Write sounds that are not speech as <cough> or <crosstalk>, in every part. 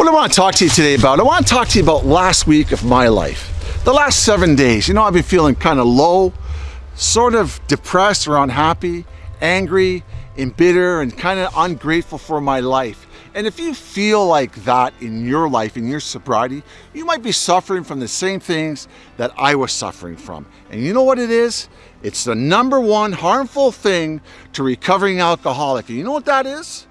What I want to talk to you today about, I want to talk to you about last week of my life. The last seven days, you know, I've been feeling kind of low, sort of depressed or unhappy, angry, and bitter, and kind of ungrateful for my life. And if you feel like that in your life, in your sobriety, you might be suffering from the same things that I was suffering from. And you know what it is? It's the number one harmful thing to recovering alcoholic. And you know what that is?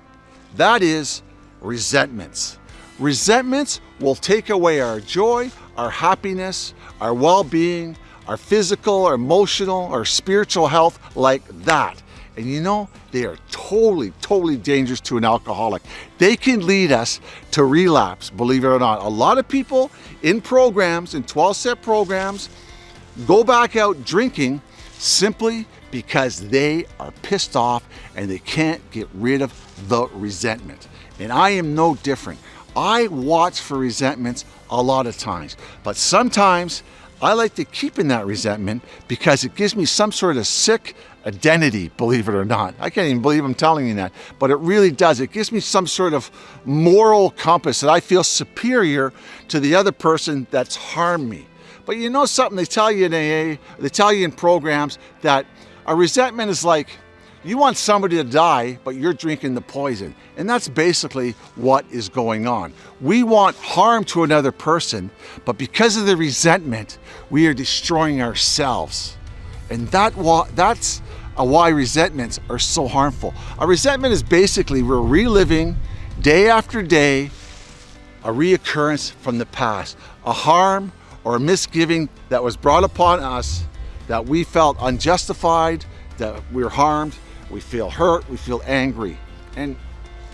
That is resentments. Resentments will take away our joy, our happiness, our well-being, our physical, our emotional, our spiritual health like that. And you know, they are totally, totally dangerous to an alcoholic. They can lead us to relapse, believe it or not. A lot of people in programs, in 12-step programs, go back out drinking simply because they are pissed off and they can't get rid of the resentment. And I am no different. I watch for resentments a lot of times, but sometimes I like to keep in that resentment because it gives me some sort of sick identity, believe it or not. I can't even believe I'm telling you that, but it really does. It gives me some sort of moral compass that I feel superior to the other person that's harmed me. But you know something, they tell you in AA, they tell you in programs that a resentment is like you want somebody to die, but you're drinking the poison. And that's basically what is going on. We want harm to another person, but because of the resentment, we are destroying ourselves. And that that's why resentments are so harmful. A resentment is basically we're reliving day after day a reoccurrence from the past, a harm or a misgiving that was brought upon us that we felt unjustified, that we were harmed, we feel hurt, we feel angry. And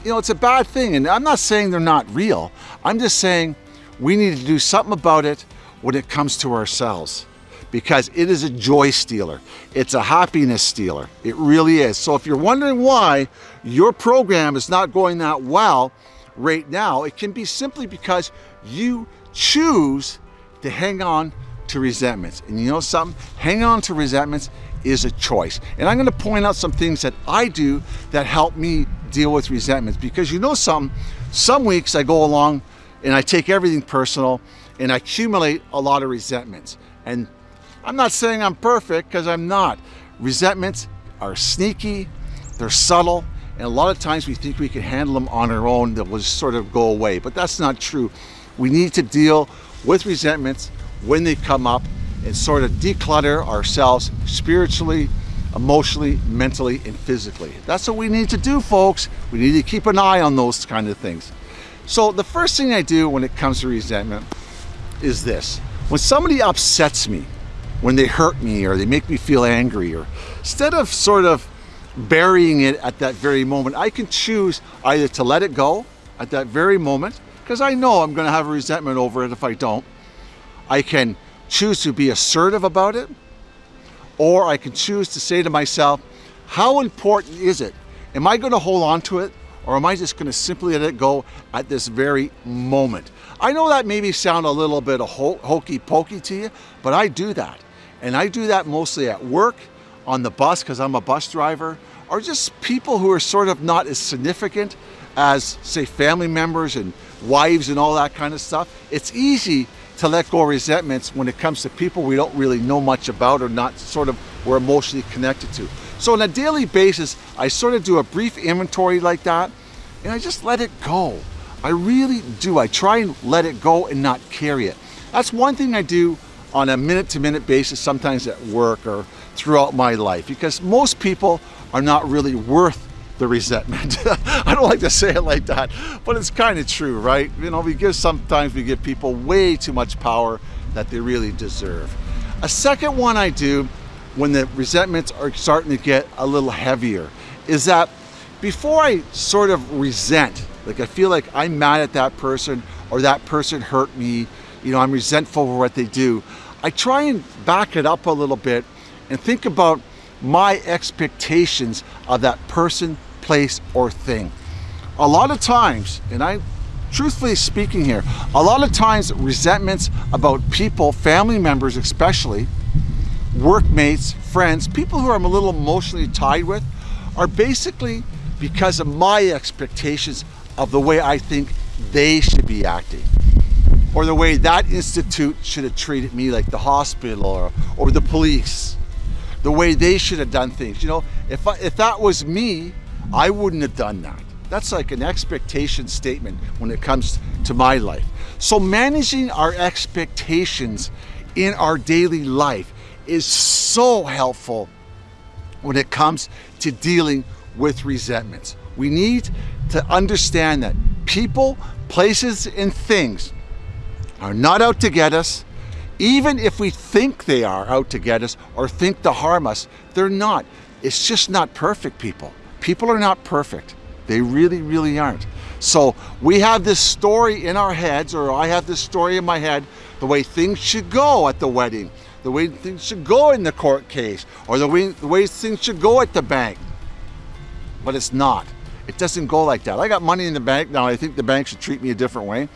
you know, it's a bad thing. And I'm not saying they're not real. I'm just saying we need to do something about it when it comes to ourselves because it is a joy stealer. It's a happiness stealer. It really is. So if you're wondering why your program is not going that well right now, it can be simply because you choose to hang on to resentments. And you know something? Hang on to resentments is a choice. And I'm going to point out some things that I do that help me deal with resentments because you know some, some weeks I go along and I take everything personal and I accumulate a lot of resentments. And I'm not saying I'm perfect because I'm not. Resentments are sneaky, they're subtle, and a lot of times we think we can handle them on our own, that will just sort of go away, but that's not true. We need to deal with resentments when they come up and sort of declutter ourselves spiritually, emotionally, mentally, and physically. That's what we need to do, folks. We need to keep an eye on those kind of things. So the first thing I do when it comes to resentment is this. When somebody upsets me, when they hurt me or they make me feel angry, or instead of sort of burying it at that very moment, I can choose either to let it go at that very moment, because I know I'm going to have resentment over it if I don't. I can choose to be assertive about it, or I can choose to say to myself, how important is it? Am I going to hold on to it, or am I just going to simply let it go at this very moment? I know that maybe sound a little bit ho hokey pokey to you, but I do that. And I do that mostly at work, on the bus, because I'm a bus driver, or just people who are sort of not as significant as, say, family members and wives and all that kind of stuff. It's easy to let go of resentments when it comes to people we don't really know much about or not sort of we're emotionally connected to. So on a daily basis, I sort of do a brief inventory like that and I just let it go. I really do. I try and let it go and not carry it. That's one thing I do on a minute to minute basis, sometimes at work or throughout my life, because most people are not really worth the resentment. <laughs> I don't like to say it like that, but it's kind of true, right? You know, we give sometimes we give people way too much power that they really deserve. A second one I do when the resentments are starting to get a little heavier is that before I sort of resent, like I feel like I'm mad at that person or that person hurt me, you know, I'm resentful for what they do, I try and back it up a little bit and think about my expectations of that person, place, or thing. A lot of times, and I truthfully speaking here, a lot of times resentments about people, family members especially, workmates, friends, people who I'm a little emotionally tied with, are basically because of my expectations of the way I think they should be acting or the way that institute should have treated me like the hospital or, or the police the way they should have done things you know if, I, if that was me I wouldn't have done that that's like an expectation statement when it comes to my life so managing our expectations in our daily life is so helpful when it comes to dealing with resentments. We need to understand that people, places, and things are not out to get us. Even if we think they are out to get us or think to harm us, they're not. It's just not perfect, people. People are not perfect. They really, really aren't. So we have this story in our heads, or I have this story in my head, the way things should go at the wedding, the way things should go in the court case, or the way, the way things should go at the bank. But it's not. It doesn't go like that. I got money in the bank now. I think the bank should treat me a different way.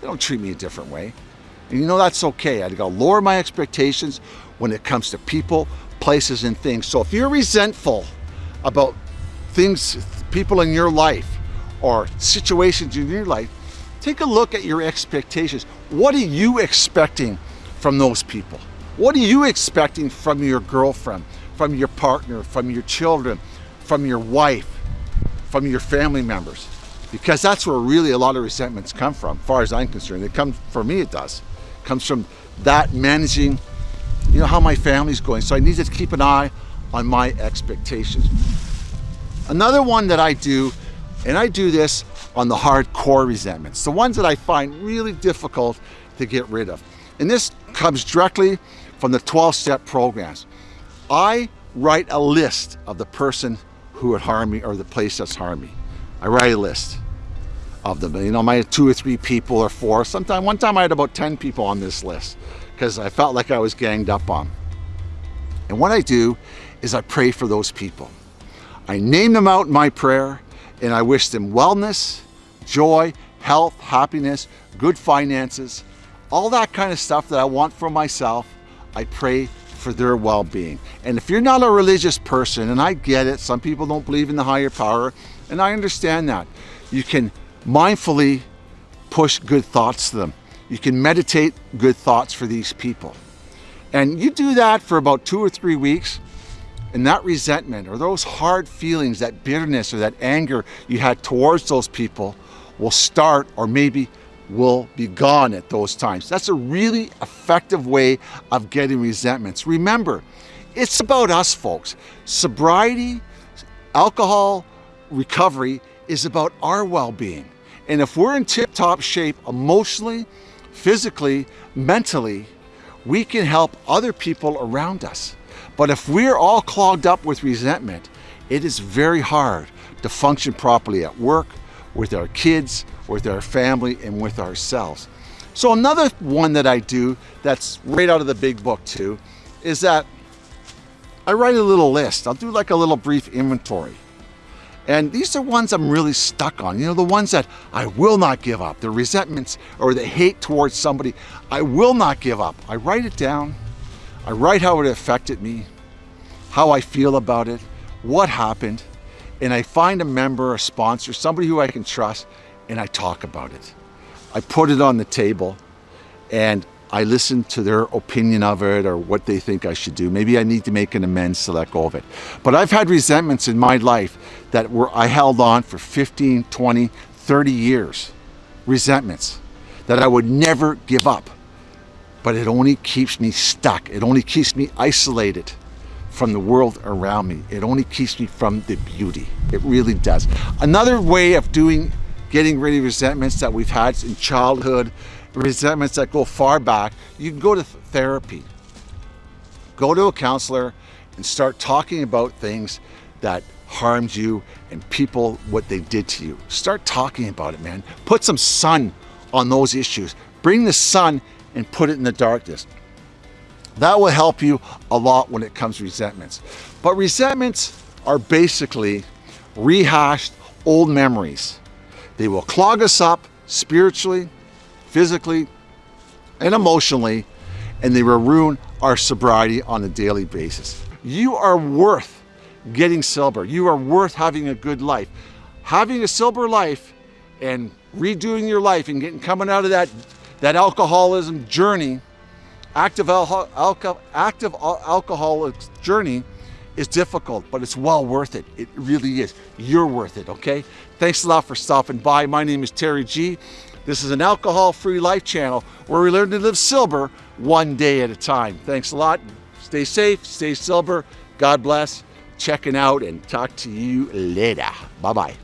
They don't treat me a different way. And you know that's okay. I gotta lower my expectations when it comes to people, places, and things. So if you're resentful about things, people in your life, or situations in your life, take a look at your expectations. What are you expecting from those people? What are you expecting from your girlfriend, from your partner, from your children, from your wife, from your family members? Because that's where really a lot of resentments come from, as far as I'm concerned. It comes, for me it does. Comes from that managing, you know, how my family's going. So I need to keep an eye on my expectations. Another one that I do and I do this on the hardcore resentments, the ones that I find really difficult to get rid of. And this comes directly from the 12-step programs. I write a list of the person who would harm me or the place that's harmed me. I write a list of them. You know, my two or three people or four. Sometime, one time I had about 10 people on this list because I felt like I was ganged up on. And what I do is I pray for those people. I name them out in my prayer and I wish them wellness, joy, health, happiness, good finances, all that kind of stuff that I want for myself. I pray for their well-being. And if you're not a religious person, and I get it, some people don't believe in the higher power, and I understand that. You can mindfully push good thoughts to them. You can meditate good thoughts for these people. And you do that for about two or three weeks, and that resentment or those hard feelings, that bitterness or that anger you had towards those people will start or maybe will be gone at those times. That's a really effective way of getting resentments. Remember, it's about us folks. Sobriety, alcohol recovery is about our well-being. And if we're in tip-top shape emotionally, physically, mentally, we can help other people around us. But if we're all clogged up with resentment, it is very hard to function properly at work, with our kids, with our family, and with ourselves. So another one that I do that's right out of the big book too, is that I write a little list. I'll do like a little brief inventory. And these are ones I'm really stuck on. You know, the ones that I will not give up, the resentments or the hate towards somebody, I will not give up. I write it down I write how it affected me, how I feel about it, what happened, and I find a member, a sponsor, somebody who I can trust, and I talk about it. I put it on the table and I listen to their opinion of it or what they think I should do. Maybe I need to make an amends to let go of it. But I've had resentments in my life that were I held on for 15, 20, 30 years. Resentments that I would never give up but it only keeps me stuck. It only keeps me isolated from the world around me. It only keeps me from the beauty. It really does. Another way of doing, getting rid of resentments that we've had in childhood, resentments that go far back, you can go to therapy. Go to a counselor and start talking about things that harmed you and people, what they did to you. Start talking about it, man. Put some sun on those issues. Bring the sun and put it in the darkness. That will help you a lot when it comes to resentments. But resentments are basically rehashed old memories. They will clog us up spiritually, physically, and emotionally, and they ruin our sobriety on a daily basis. You are worth getting sober. You are worth having a good life. Having a sober life and redoing your life and getting coming out of that that alcoholism journey, active alcohol, alcohol active alcoholic journey is difficult, but it's well worth it. It really is. You're worth it, okay? Thanks a lot for stopping by. My name is Terry G. This is an alcohol-free life channel where we learn to live sober one day at a time. Thanks a lot. Stay safe, stay sober. God bless. Checking out and talk to you later. Bye-bye.